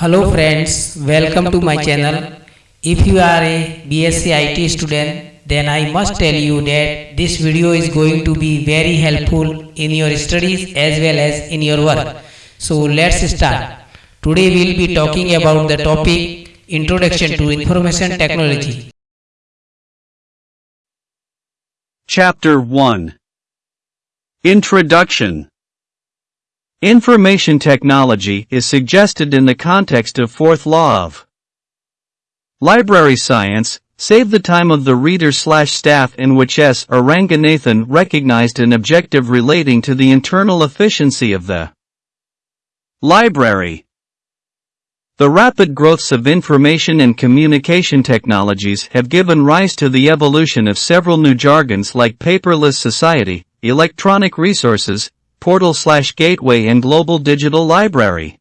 Hello friends, welcome to my channel. If you are a BSc IT student, then I must tell you that this video is going to be very helpful in your studies as well as in your work. So let's start. Today we will be talking about the topic Introduction to Information Technology. Chapter 1 Introduction Information technology is suggested in the context of fourth law of library science, save the time of the reader slash staff in which S. Ranganathan recognized an objective relating to the internal efficiency of the library. The rapid growths of information and communication technologies have given rise to the evolution of several new jargons like paperless society, electronic resources, portal slash gateway and global digital library.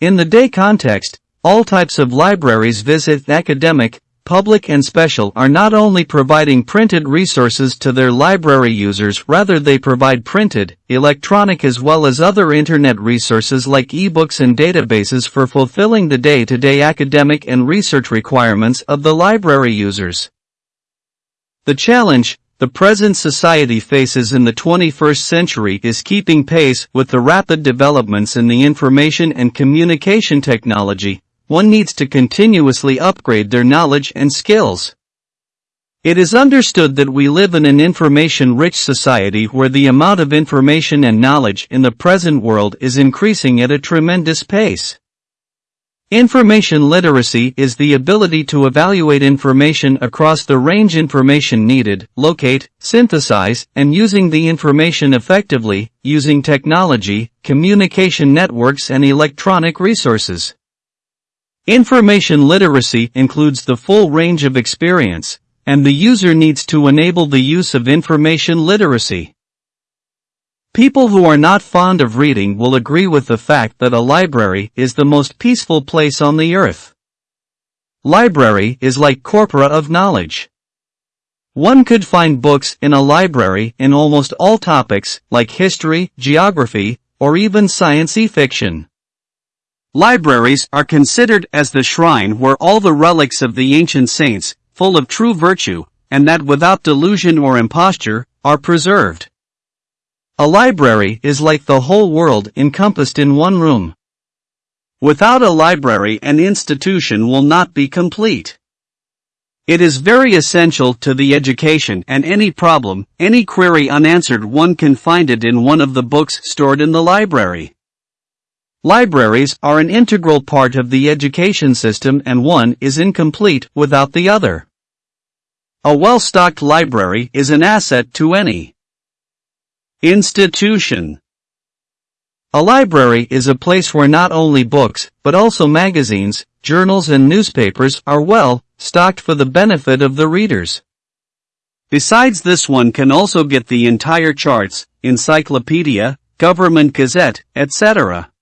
In the day context, all types of libraries visit academic, public and special are not only providing printed resources to their library users rather they provide printed, electronic as well as other internet resources like ebooks and databases for fulfilling the day-to-day -day academic and research requirements of the library users. The challenge, the present society faces in the 21st century is keeping pace with the rapid developments in the information and communication technology, one needs to continuously upgrade their knowledge and skills. It is understood that we live in an information-rich society where the amount of information and knowledge in the present world is increasing at a tremendous pace. Information literacy is the ability to evaluate information across the range information needed, locate, synthesize, and using the information effectively, using technology, communication networks and electronic resources. Information literacy includes the full range of experience, and the user needs to enable the use of information literacy. People who are not fond of reading will agree with the fact that a library is the most peaceful place on the earth. Library is like corpora of knowledge. One could find books in a library in almost all topics, like history, geography, or even science fiction. Libraries are considered as the shrine where all the relics of the ancient saints, full of true virtue, and that without delusion or imposture, are preserved. A library is like the whole world encompassed in one room. Without a library an institution will not be complete. It is very essential to the education and any problem, any query unanswered one can find it in one of the books stored in the library. Libraries are an integral part of the education system and one is incomplete without the other. A well-stocked library is an asset to any Institution A library is a place where not only books, but also magazines, journals and newspapers are well stocked for the benefit of the readers. Besides this one can also get the entire charts, encyclopedia, government gazette, etc.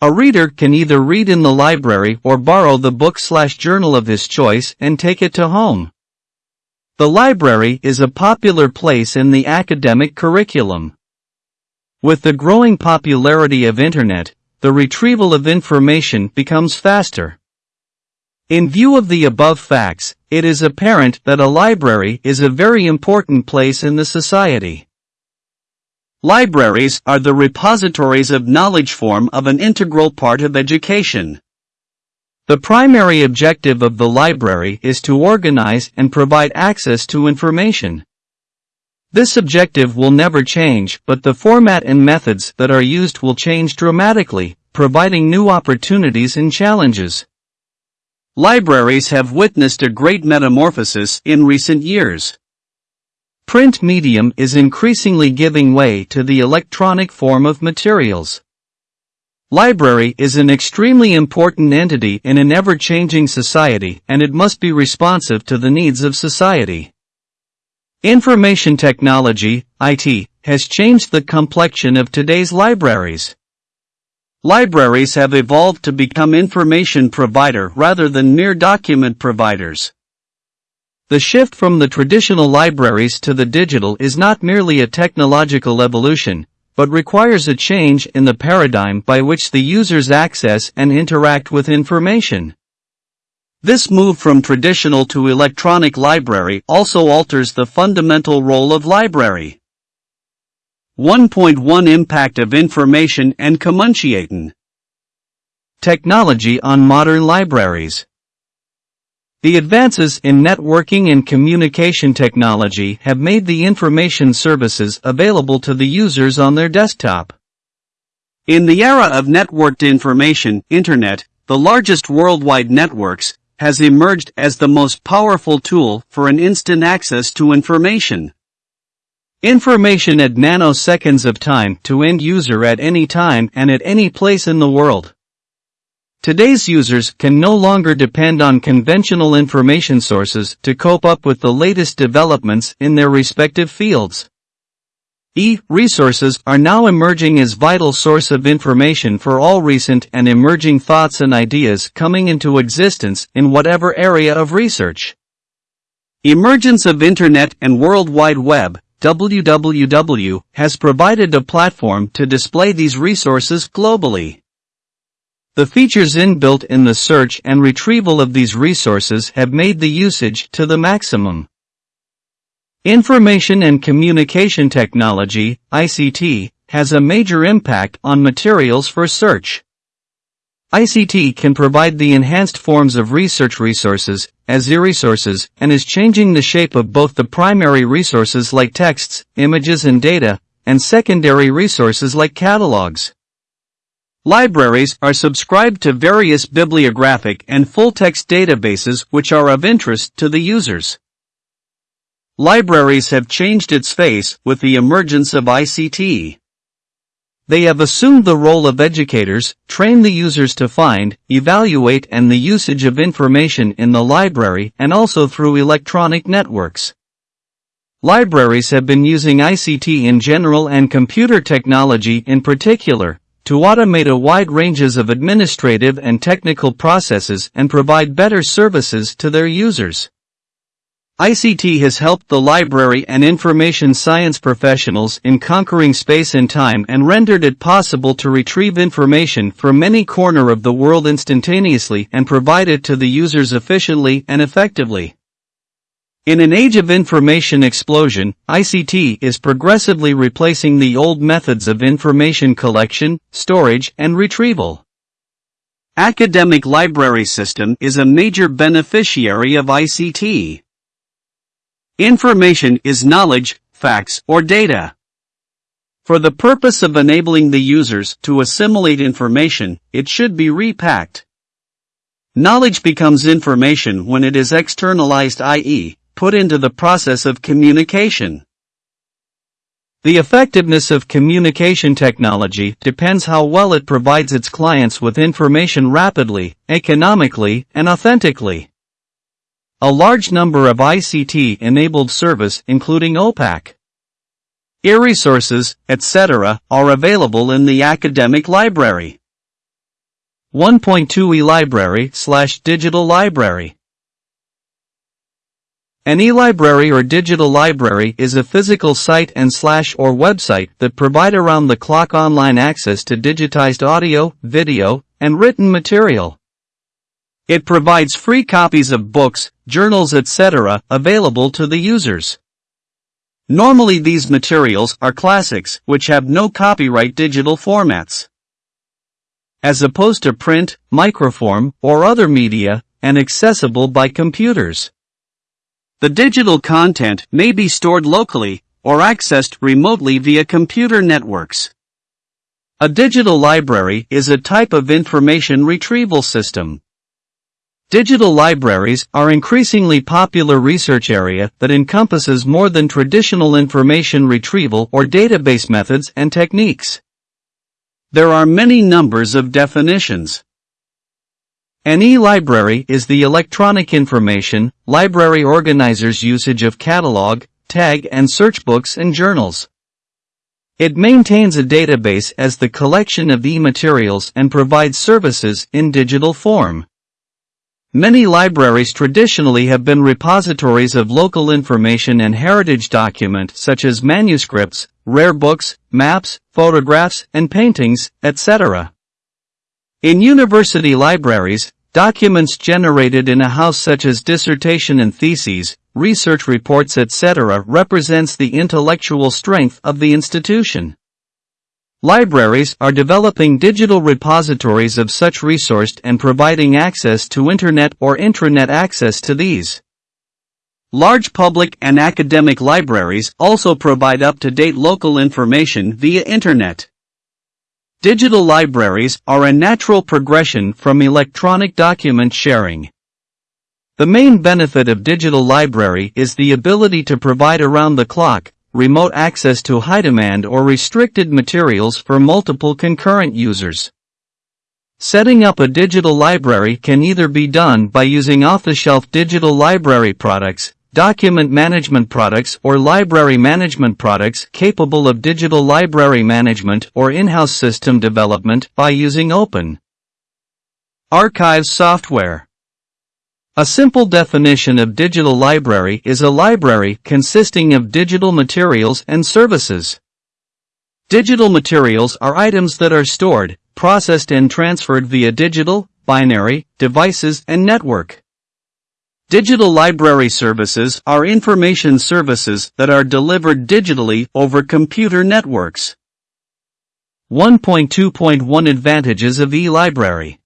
A reader can either read in the library or borrow the book slash journal of his choice and take it to home. The library is a popular place in the academic curriculum. With the growing popularity of Internet, the retrieval of information becomes faster. In view of the above facts, it is apparent that a library is a very important place in the society. Libraries are the repositories of knowledge form of an integral part of education. The primary objective of the library is to organize and provide access to information. This objective will never change, but the format and methods that are used will change dramatically, providing new opportunities and challenges. Libraries have witnessed a great metamorphosis in recent years. Print medium is increasingly giving way to the electronic form of materials. Library is an extremely important entity in an ever-changing society and it must be responsive to the needs of society. Information technology, IT, has changed the complexion of today's libraries. Libraries have evolved to become information provider rather than mere document providers. The shift from the traditional libraries to the digital is not merely a technological evolution, but requires a change in the paradigm by which the users access and interact with information. This move from traditional to electronic library also alters the fundamental role of library. 1.1 Impact of Information and Communication Technology on Modern Libraries The advances in networking and communication technology have made the information services available to the users on their desktop. In the era of networked information, Internet, the largest worldwide networks, has emerged as the most powerful tool for an instant access to information. Information at nanoseconds of time to end user at any time and at any place in the world. Today's users can no longer depend on conventional information sources to cope up with the latest developments in their respective fields. E-resources are now emerging as vital source of information for all recent and emerging thoughts and ideas coming into existence in whatever area of research. Emergence of Internet and World Wide Web WWW has provided a platform to display these resources globally. The features inbuilt in the search and retrieval of these resources have made the usage to the maximum. Information and Communication Technology, ICT, has a major impact on materials for search. ICT can provide the enhanced forms of research resources, as e-resources, and is changing the shape of both the primary resources like texts, images and data, and secondary resources like catalogs. Libraries are subscribed to various bibliographic and full-text databases which are of interest to the users. Libraries have changed its face with the emergence of ICT. They have assumed the role of educators, train the users to find, evaluate and the usage of information in the library and also through electronic networks. Libraries have been using ICT in general and computer technology in particular, to automate a wide ranges of administrative and technical processes and provide better services to their users. ICT has helped the library and information science professionals in conquering space and time and rendered it possible to retrieve information from any corner of the world instantaneously and provide it to the users efficiently and effectively. In an age of information explosion, ICT is progressively replacing the old methods of information collection, storage, and retrieval. Academic library system is a major beneficiary of ICT. Information is knowledge, facts, or data. For the purpose of enabling the users to assimilate information, it should be repacked. Knowledge becomes information when it is externalized i.e., put into the process of communication. The effectiveness of communication technology depends how well it provides its clients with information rapidly, economically, and authentically. A large number of ICT-enabled service including OPAC, e-resources, etc., are available in the academic library. 1.2 e-library slash digital library. An e-library or digital library is a physical site and slash or website that provide around-the-clock online access to digitized audio, video, and written material. It provides free copies of books, journals etc. available to the users. Normally these materials are classics which have no copyright digital formats. As opposed to print, microform, or other media, and accessible by computers. The digital content may be stored locally, or accessed remotely via computer networks. A digital library is a type of information retrieval system. Digital libraries are increasingly popular research area that encompasses more than traditional information retrieval or database methods and techniques. There are many numbers of definitions. An e-library is the electronic information library organizer's usage of catalog, tag and search books and journals. It maintains a database as the collection of e-materials and provides services in digital form. Many libraries traditionally have been repositories of local information and heritage document such as manuscripts, rare books, maps, photographs, and paintings, etc. In university libraries, documents generated in a house such as dissertation and theses, research reports etc. represents the intellectual strength of the institution. Libraries are developing digital repositories of such resourced and providing access to internet or intranet access to these. Large public and academic libraries also provide up-to-date local information via internet. Digital libraries are a natural progression from electronic document sharing. The main benefit of digital library is the ability to provide around-the-clock, remote access to high-demand or restricted materials for multiple concurrent users. Setting up a digital library can either be done by using off-the-shelf digital library products, document management products or library management products capable of digital library management or in-house system development by using open archives software. A simple definition of digital library is a library consisting of digital materials and services. Digital materials are items that are stored, processed and transferred via digital, binary, devices and network. Digital library services are information services that are delivered digitally over computer networks. 1.2.1 Advantages of eLibrary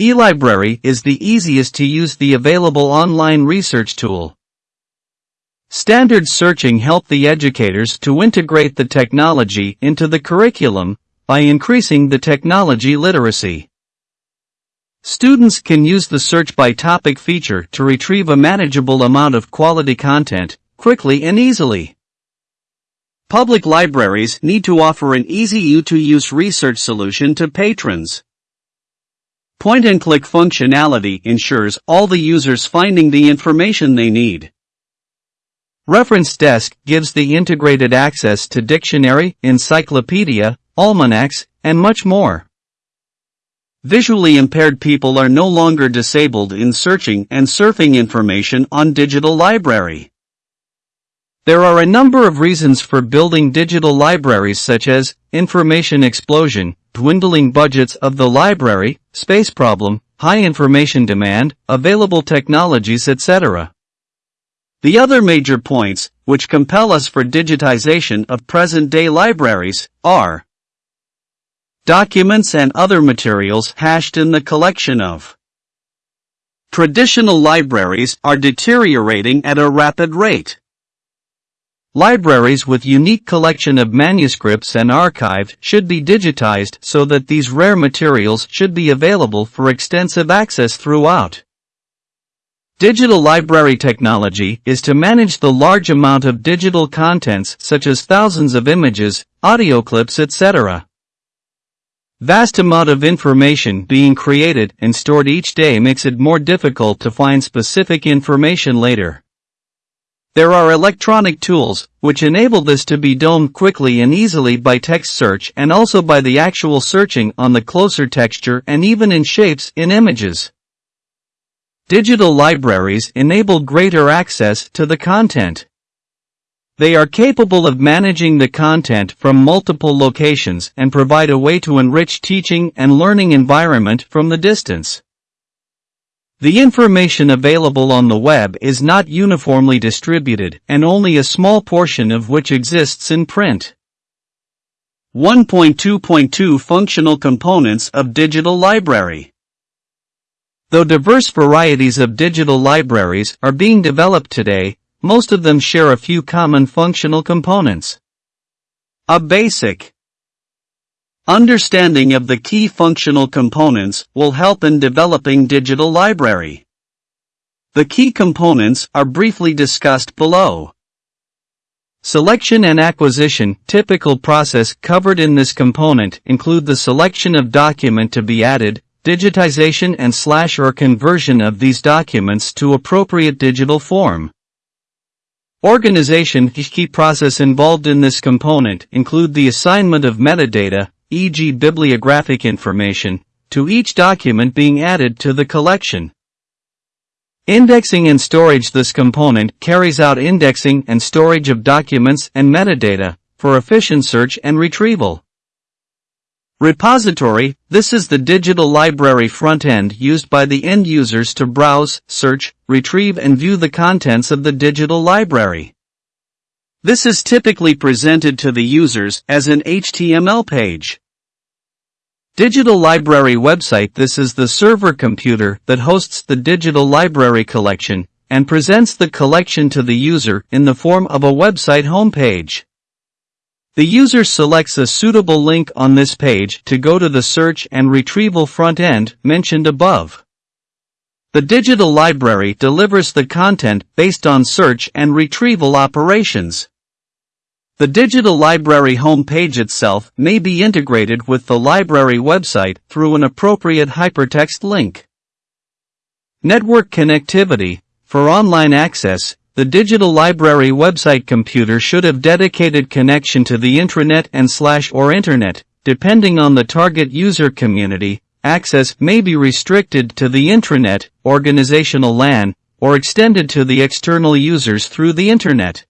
eLibrary is the easiest to use the available online research tool. Standard searching help the educators to integrate the technology into the curriculum by increasing the technology literacy. Students can use the search by topic feature to retrieve a manageable amount of quality content, quickly and easily. Public libraries need to offer an easy-to-use research solution to patrons. Point-and-click functionality ensures all the users finding the information they need. Reference Desk gives the integrated access to dictionary, encyclopedia, almanacs, and much more. Visually impaired people are no longer disabled in searching and surfing information on digital library. There are a number of reasons for building digital libraries such as information explosion, dwindling budgets of the library, space problem, high information demand, available technologies etc. The other major points, which compel us for digitization of present-day libraries, are documents and other materials hashed in the collection of. Traditional libraries are deteriorating at a rapid rate. Libraries with unique collection of manuscripts and archived should be digitized so that these rare materials should be available for extensive access throughout. Digital library technology is to manage the large amount of digital contents such as thousands of images, audio clips etc. Vast amount of information being created and stored each day makes it more difficult to find specific information later. There are electronic tools, which enable this to be done quickly and easily by text search and also by the actual searching on the closer texture and even in shapes in images. Digital libraries enable greater access to the content. They are capable of managing the content from multiple locations and provide a way to enrich teaching and learning environment from the distance. The information available on the web is not uniformly distributed and only a small portion of which exists in print. 1.2.2 Functional Components of Digital Library Though diverse varieties of digital libraries are being developed today, most of them share a few common functional components. A basic understanding of the key functional components will help in developing digital library. The key components are briefly discussed below. Selection and acquisition, typical process covered in this component include the selection of document to be added, digitization and slash or conversion of these documents to appropriate digital form. Organization key process involved in this component include the assignment of metadata, e.g. bibliographic information, to each document being added to the collection. Indexing and storage This component carries out indexing and storage of documents and metadata for efficient search and retrieval. Repository, this is the digital library front-end used by the end users to browse, search, retrieve and view the contents of the digital library. This is typically presented to the users as an HTML page. Digital Library website This is the server computer that hosts the digital library collection and presents the collection to the user in the form of a website homepage. The user selects a suitable link on this page to go to the search and retrieval front end mentioned above. The digital library delivers the content based on search and retrieval operations. The digital library homepage itself may be integrated with the library website through an appropriate hypertext link. Network connectivity, for online access, the digital library website computer should have dedicated connection to the intranet and slash or internet. Depending on the target user community, access may be restricted to the intranet, organizational LAN, or extended to the external users through the internet.